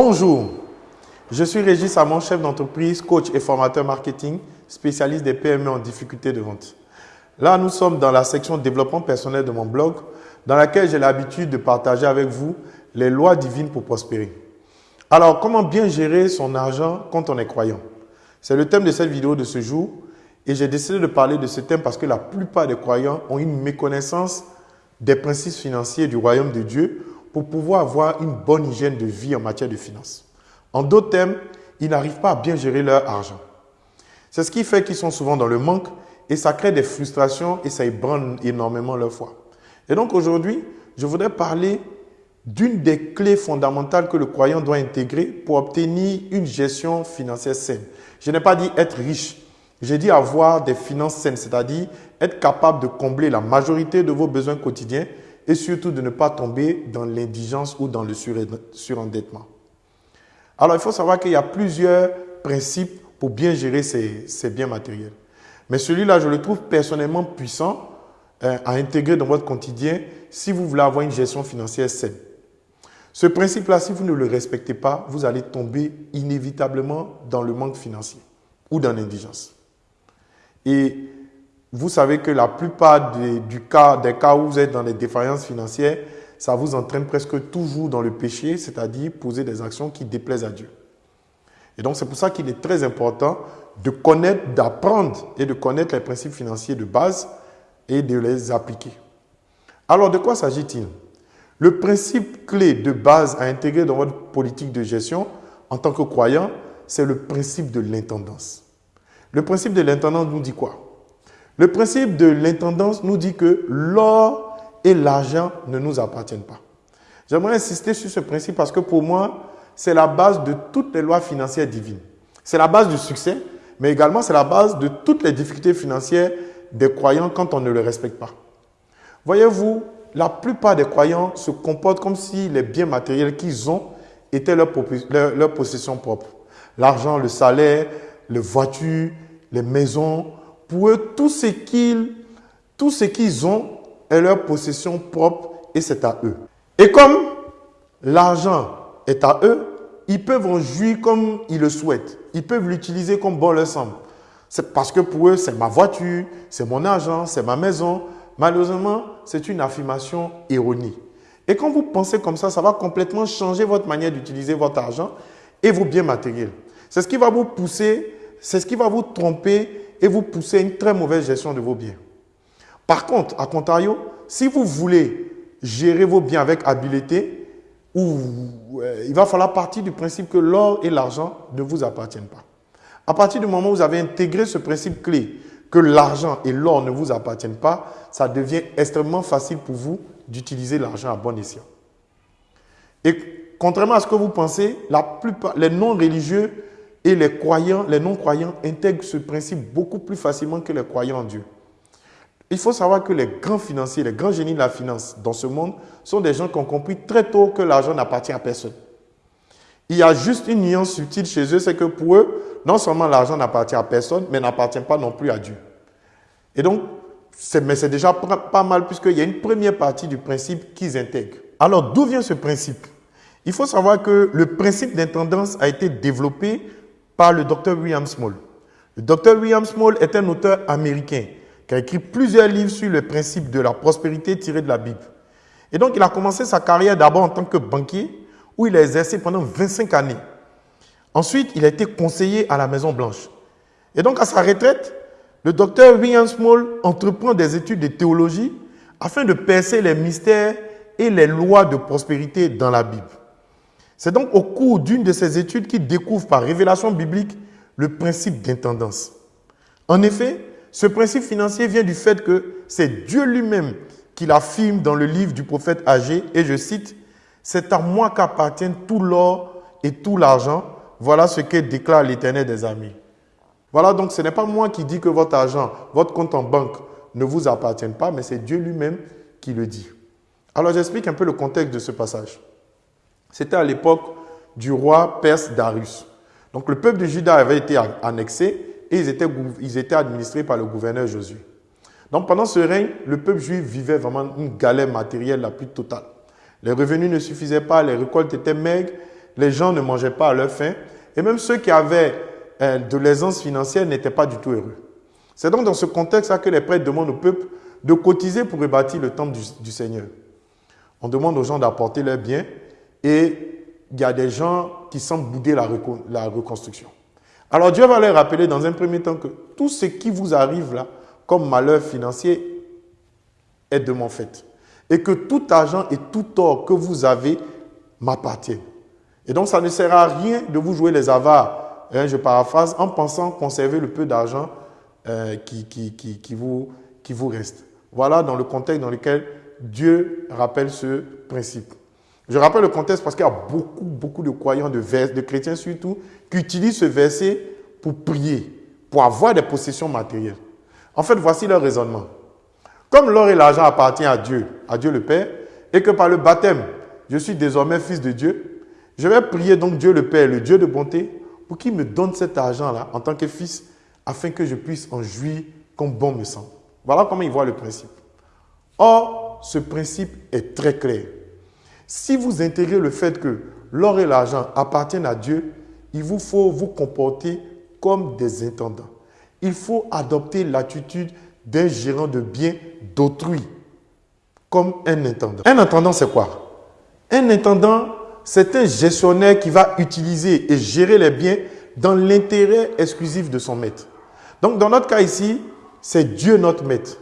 Bonjour, je suis Régis Samon, chef d'entreprise, coach et formateur marketing, spécialiste des PME en difficulté de vente. Là, nous sommes dans la section développement personnel de mon blog, dans laquelle j'ai l'habitude de partager avec vous les lois divines pour prospérer. Alors, comment bien gérer son argent quand on est croyant? C'est le thème de cette vidéo de ce jour et j'ai décidé de parler de ce thème parce que la plupart des croyants ont une méconnaissance des principes financiers du royaume de Dieu pour pouvoir avoir une bonne hygiène de vie en matière de finances. En d'autres termes, ils n'arrivent pas à bien gérer leur argent. C'est ce qui fait qu'ils sont souvent dans le manque et ça crée des frustrations et ça ébranle énormément leur foi. Et donc aujourd'hui, je voudrais parler d'une des clés fondamentales que le croyant doit intégrer pour obtenir une gestion financière saine. Je n'ai pas dit être riche, j'ai dit avoir des finances saines, c'est-à-dire être capable de combler la majorité de vos besoins quotidiens et surtout de ne pas tomber dans l'indigence ou dans le surendettement. Alors, il faut savoir qu'il y a plusieurs principes pour bien gérer ces, biens matériels. Mais celui-là, je le trouve personnellement puissant euh, à intégrer dans votre quotidien si vous voulez avoir une gestion financière saine. Ce principe-là, si vous ne le respectez pas, vous allez tomber inévitablement dans le manque financier ou dans l'indigence. Et vous savez que la plupart des, du cas, des cas où vous êtes dans les défaillances financières, ça vous entraîne presque toujours dans le péché, c'est-à-dire poser des actions qui déplaisent à Dieu. Et donc c'est pour ça qu'il est très important de connaître, d'apprendre et de connaître les principes financiers de base et de les appliquer. Alors de quoi s'agit-il? Le principe clé de base à intégrer dans votre politique de gestion en tant que croyant, c'est le principe de l'intendance. Le principe de l'intendance nous dit quoi? Le principe de l'intendance nous dit que l'or et l'argent ne nous appartiennent pas. J'aimerais insister sur ce principe parce que pour moi, c'est la base de toutes les lois financières divines. C'est la base du succès, mais également c'est la base de toutes les difficultés financières des croyants quand on ne le respecte pas. Voyez-vous, la plupart des croyants se comportent comme si les biens matériels qu'ils ont étaient leur, leur possession propre. L'argent, le salaire, les voitures, les maisons, pour eux, tout ce qu'ils tout ce qu'ils ont est leur possession propre et c'est à eux. Et comme l'argent est à eux, ils peuvent en jouir comme ils le souhaitent. Ils peuvent l'utiliser comme bon leur semble. C'est parce que pour eux, c'est ma voiture, c'est mon argent, c'est ma maison. Malheureusement, c'est une affirmation erronée. Et quand vous pensez comme ça, ça va complètement changer votre manière d'utiliser votre argent et vos biens matériels. C'est ce qui va vous pousser, c'est ce qui va vous tromper et vous poussez une très mauvaise gestion de vos biens. Par contre, à contrario, si vous voulez gérer vos biens avec habileté, euh, il va falloir partir du principe que l'or et l'argent ne vous appartiennent pas. À partir du moment où vous avez intégré ce principe clé, que l'argent et l'or ne vous appartiennent pas, ça devient extrêmement facile pour vous d'utiliser l'argent à bon escient. Et contrairement à ce que vous pensez, la plupart, les non-religieux et les croyants, les non-croyants intègrent ce principe beaucoup plus facilement que les croyants en Dieu. Il faut savoir que les grands financiers, les grands génies de la finance dans ce monde sont des gens qui ont compris très tôt que l'argent n'appartient à personne. Il y a juste une nuance subtile chez eux, c'est que pour eux, non seulement l'argent n'appartient à personne, mais n'appartient pas non plus à Dieu. Et donc, mais c'est déjà pas mal puisqu'il y a une première partie du principe qu'ils intègrent. Alors, d'où vient ce principe? Il faut savoir que le principe d'intendance a été développé par le docteur William Small. Le docteur William Small est un auteur américain qui a écrit plusieurs livres sur le principe de la prospérité tiré de la Bible. Et donc, il a commencé sa carrière d'abord en tant que banquier, où il a exercé pendant 25 années. Ensuite, il a été conseiller à la Maison Blanche. Et donc, à sa retraite, le docteur William Small entreprend des études de théologie afin de percer les mystères et les lois de prospérité dans la Bible. C'est donc au cours d'une de ces études qu'il découvre par révélation biblique le principe d'intendance. En effet, ce principe financier vient du fait que c'est Dieu lui-même qui l'affirme dans le livre du prophète Agé, et je cite, C'est à moi qu'appartiennent tout l'or et tout l'argent. Voilà ce que déclare l'Éternel des amis. Voilà donc ce n'est pas moi qui dis que votre argent, votre compte en banque ne vous appartient pas, mais c'est Dieu lui-même qui le dit. Alors j'explique un peu le contexte de ce passage. C'était à l'époque du roi perse Darius. Donc le peuple de Juda avait été annexé et ils étaient, ils étaient administrés par le gouverneur Josué. Donc pendant ce règne, le peuple juif vivait vraiment une galère matérielle la plus totale. Les revenus ne suffisaient pas, les récoltes étaient maigres, les gens ne mangeaient pas à leur faim, et même ceux qui avaient euh, de l'aisance financière n'étaient pas du tout heureux. C'est donc dans ce contexte-là que les prêtres demandent au peuple de cotiser pour rebâtir le temple du, Seigneur. On demande aux gens d'apporter leurs biens et il y a des gens qui semblent bouder la, reconstruction. Alors Dieu va leur rappeler dans un premier temps que tout ce qui vous arrive là, comme malheur financier, est de mon fait. Et que tout argent et tout or que vous avez m'appartient. Et donc ça ne sert à rien de vous jouer les avares, hein, je paraphrase, en pensant conserver le peu d'argent euh, qui vous reste. Voilà dans le contexte dans lequel Dieu rappelle ce principe. Je rappelle le contexte parce qu'il y a beaucoup, beaucoup de croyants, de, chrétiens surtout, qui utilisent ce verset pour prier, pour avoir des possessions matérielles. En fait, voici leur raisonnement. Comme l'or et l'argent appartiennent à Dieu, à Dieu le Père, et que par le baptême, je suis désormais fils de Dieu, je vais prier donc Dieu le Père, le Dieu de bonté, pour qu'il me donne cet argent-là en tant que fils afin que je puisse en jouir comme bon me semble. Voilà comment il voit le principe. Or, ce principe est très clair. Si vous intégrez le fait que l'or et l'argent appartiennent à Dieu, il vous faut vous comporter comme des intendants. Il faut adopter l'attitude d'un gérant de biens d'autrui, comme un intendant. Un intendant, c'est quoi? Un intendant, c'est un gestionnaire qui va utiliser et gérer les biens dans l'intérêt exclusif de son maître. Donc, dans notre cas ici, c'est Dieu notre maître.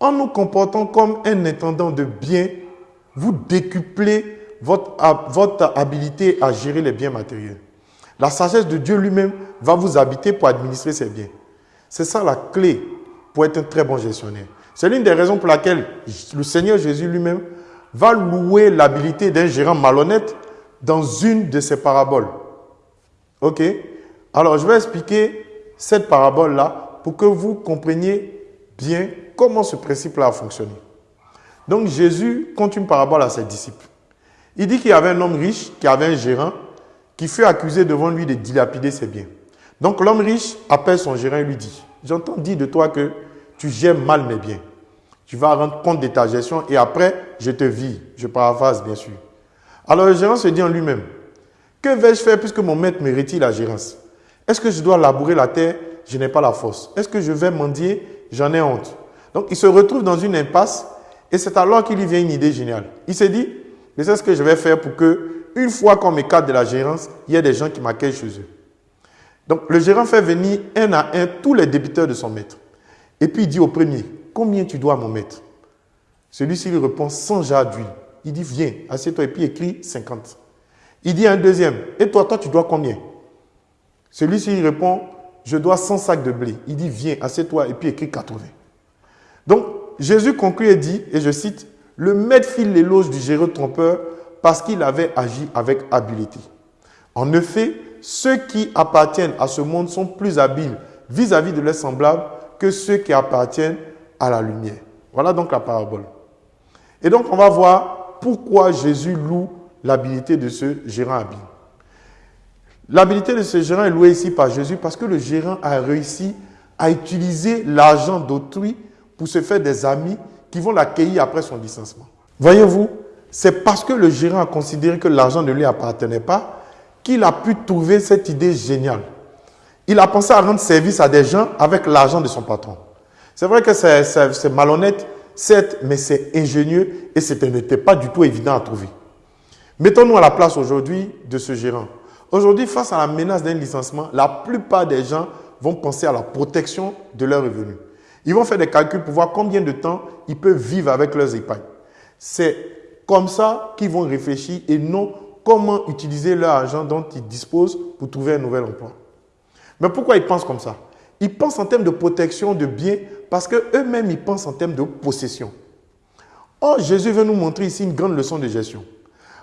En nous comportant comme un intendant de biens, vous décuplez votre, votre habilité à gérer les biens matériels. La sagesse de Dieu lui-même va vous habiter pour administrer ces biens. C'est ça la clé pour être un très bon gestionnaire. C'est l'une des raisons pour laquelle le Seigneur Jésus lui-même va louer l'habilité d'un gérant malhonnête dans une de ses paraboles. OK? Alors, je vais expliquer cette parabole-là pour que vous compreniez bien comment ce principe-là a fonctionné. Donc Jésus compte une parabole à ses disciples. Il dit qu'il y avait un homme riche qui avait un gérant qui fut accusé devant lui de dilapider ses biens. Donc l'homme riche appelle son gérant et lui dit, j'entends dire de toi que tu gères mal mes biens. Tu vas rendre compte de ta gestion et après, je te vis. Je paraphrase bien sûr. Alors le gérant se dit en lui-même, que vais-je faire puisque mon maître me la gérance? Est-ce que je dois labourer la terre? Je n'ai pas la force. Est-ce que je vais mendier? J'en ai honte. Donc il se retrouve dans une impasse et c'est alors qu'il lui vient une idée géniale. Il se dit, mais c'est ce que je vais faire pour que, une fois qu'on m'écarte de la gérance, il y ait des gens qui m'accueillent chez eux. Donc le gérant fait venir un à un tous les débiteurs de son maître. Et puis il dit au premier, combien tu dois à mon maître? Celui-ci lui répond 100 jarres d'huile. Il dit, viens, assieds-toi et puis écris 50. Il dit à un deuxième, et toi, toi, tu dois combien? Celui-ci répond, je dois 100 sacs de blé. Il dit, viens, assieds-toi et puis écris 80. Donc, Jésus conclut et dit, et je cite, le maître fit l'éloge du géreux trompeur parce qu'il avait agi avec habileté. En effet, ceux qui appartiennent à ce monde sont plus habiles vis-à-vis de leurs semblables que ceux qui appartiennent à la lumière. Voilà donc la parabole. Et donc, on va voir pourquoi Jésus loue l'habileté de ce gérant habile. L'habilité de ce gérant est louée ici par Jésus parce que le gérant a réussi à utiliser l'argent d'autrui pour se faire des amis qui vont l'accueillir après son licenciement. Voyez-vous, c'est parce que le gérant a considéré que l'argent ne lui appartenait pas qu'il a pu trouver cette idée géniale. Il a pensé à rendre service à des gens avec l'argent de son patron. C'est vrai que c'est malhonnête, certes, mais c'est ingénieux et ce n'était pas du tout évident à trouver. Mettons-nous à la place aujourd'hui de ce gérant. Aujourd'hui, face à la menace d'un licenciement, la plupart des gens vont penser à la protection de leurs revenus. Ils vont faire des calculs pour voir combien de temps ils peuvent vivre avec leurs épargnes. C'est comme ça qu'ils vont réfléchir et non comment utiliser leur argent dont ils disposent pour trouver un nouvel emploi. Mais pourquoi ils pensent comme ça? Ils pensent en termes de protection de biens parce qu'eux-mêmes, ils pensent en termes de possession. Or, Jésus veut nous montrer ici une grande leçon de gestion.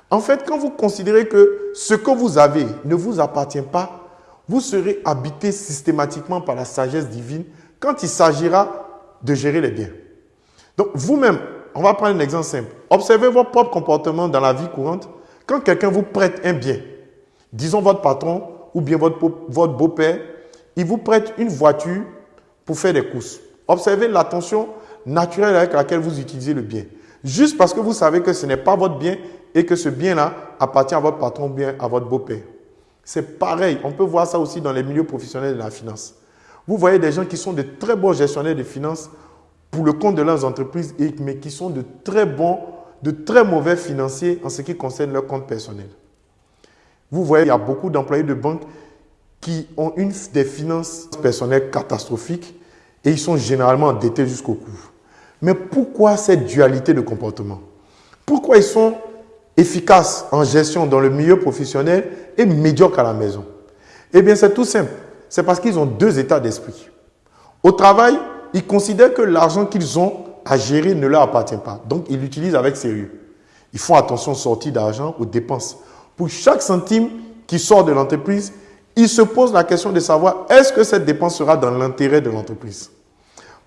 En fait, quand vous considérez que ce que vous avez ne vous appartient pas, vous serez habité systématiquement par la sagesse divine quand il s'agira de gérer les biens. Donc, vous-même, on va prendre un exemple simple. Observez votre propre comportement dans la vie courante. Quand quelqu'un vous prête un bien, disons votre patron ou bien votre, votre beau-père, il vous prête une voiture pour faire des courses. Observez l'attention naturelle avec laquelle vous utilisez le bien. Juste parce que vous savez que ce n'est pas votre bien, et que ce bien-là appartient à votre patron ou bien à votre beau-père. C'est pareil, on peut voir ça aussi dans les milieux professionnels de la finance. Vous voyez des gens qui sont de très bons gestionnaires de finances pour le compte de leurs entreprises, mais qui sont de très bons, de très mauvais financiers en ce qui concerne leur compte personnel. Vous voyez, il y a beaucoup d'employés de banque qui ont une des finances personnelles catastrophiques et ils sont généralement endettés jusqu'au cou. Mais pourquoi cette dualité de comportement? Pourquoi ils sont efficaces en gestion dans le milieu professionnel et médiocres à la maison? Eh bien, c'est tout simple. C'est parce qu'ils ont deux états d'esprit. Au travail, ils considèrent que l'argent qu'ils ont à gérer ne leur appartient pas. Donc, ils l'utilisent avec sérieux. Ils font attention aux sorties d'argent, aux dépenses. Pour chaque centime qui sort de l'entreprise, ils se posent la question de savoir est-ce que cette dépense sera dans l'intérêt de l'entreprise?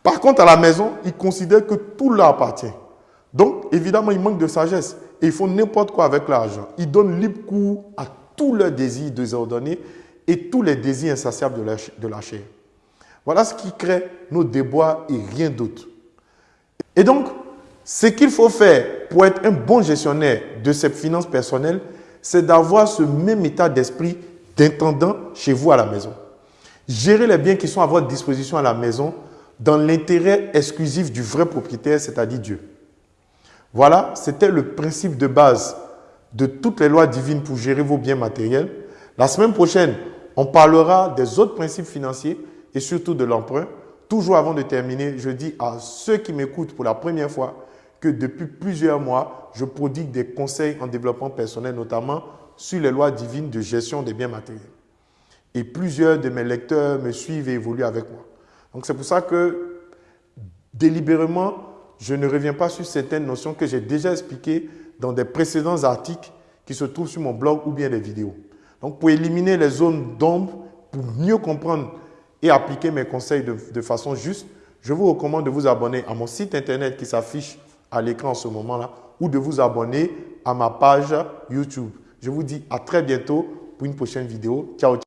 Par contre, à la maison, ils considèrent que tout leur appartient. Donc, évidemment, ils manquent de sagesse et ils font n'importe quoi avec l'argent. Ils donnent libre cours à tous leurs désirs désordonnés et tous les désirs insatiables de la chair. Voilà ce qui crée nos déboires et rien d'autre. Et donc, ce qu'il faut faire pour être un bon gestionnaire de ses finances personnelles, c'est d'avoir ce même état d'esprit d'intendant chez vous à la maison. Gérer les biens qui sont à votre disposition à la maison dans l'intérêt exclusif du vrai propriétaire, c'est-à-dire Dieu. Voilà, c'était le principe de base de toutes les lois divines pour gérer vos biens matériels. La semaine prochaine, on parlera des autres principes financiers et surtout de l'emprunt. Toujours avant de terminer, je dis à ceux qui m'écoutent pour la première fois que depuis plusieurs mois, je prodigue des conseils en développement personnel, notamment sur les lois divines de gestion des biens matériels. Et plusieurs de mes lecteurs me suivent et évoluent avec moi. Donc c'est pour ça que délibérément, je ne reviens pas sur certaines notions que j'ai déjà expliquées dans des précédents articles qui se trouvent sur mon blog ou bien des vidéos. Donc pour éliminer les zones d'ombre, pour mieux comprendre et appliquer mes conseils de, façon juste, je vous recommande de vous abonner à mon site internet qui s'affiche à l'écran en ce moment-là ou de vous abonner à ma page YouTube. Je vous dis à très bientôt pour une prochaine vidéo. Ciao.